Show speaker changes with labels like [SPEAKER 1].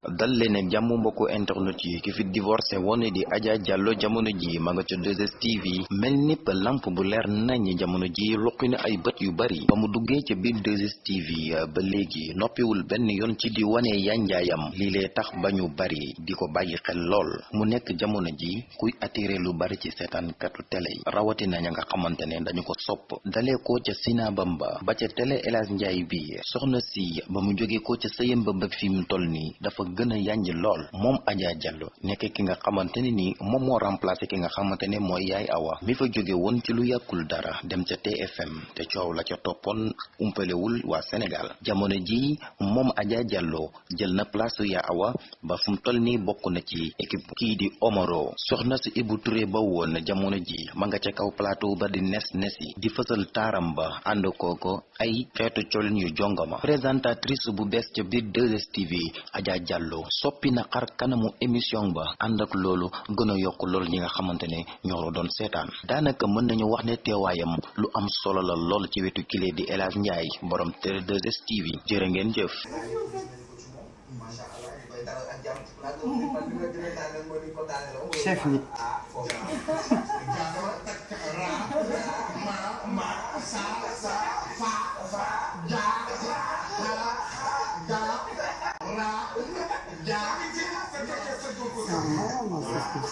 [SPEAKER 1] dal ak jàmm mbokku internet yi ki fi divorcé woon di Adja Diallo jamono ji ma nga ca 2STV. Mel nipp lamp bu leer nañ jamono ji luqi na ay bët yu bari. Ba mu duggee ca biir 2STV ba léegi noppiwul benn yoon ci di wane yanjaayam lii lee tax ba ñu bari di ko xel lool. Mu nekk jamono ji kuy attiré lu bari ci seetaankatu télé yi. Rawatina ña nga dañu ko sopp. Dalee ko ca Sina Bamba ba ca télé El Hadj Ndiaye bi. Soxna si ba mu jógee ko ca sëyam ba fi mu toll nii dafa gën a yànj lool. Moom Adja Diallo nekk ki nga xamante ne ni moom moo remplacé ki nga xamante ne mooy yaay awa. Mi fa jóge woon ci lu yàggul dara dem ca TFM te coow la ca toppoon umpalewul waa Sénégal. Jamono ji moom Adja Diallo jël na place yaa awa ba fu mu toll nii na ci équipe kii di Omaro. Soxna si Ibou Touré ba woon jamono ji ma nga ca kaw plateau ba di nes nesi di fësal taaram ba ànd kooko ay xeetu colin yu jongama présentatrice bu bees ca biir 2STV Adja Diallo soppi na xar kanamu émission ba ànd ak loolu gën a yokk loolu ñi nga xamante ne ñoo doon seetaan. Daanaka mën nañu wax ne teewaayam lu am solo la lool ci wetu kile di El Hadj Ndiaye borom télé 2STV jërë ngeen jëf.
[SPEAKER 2] chef nit Amamos a tus.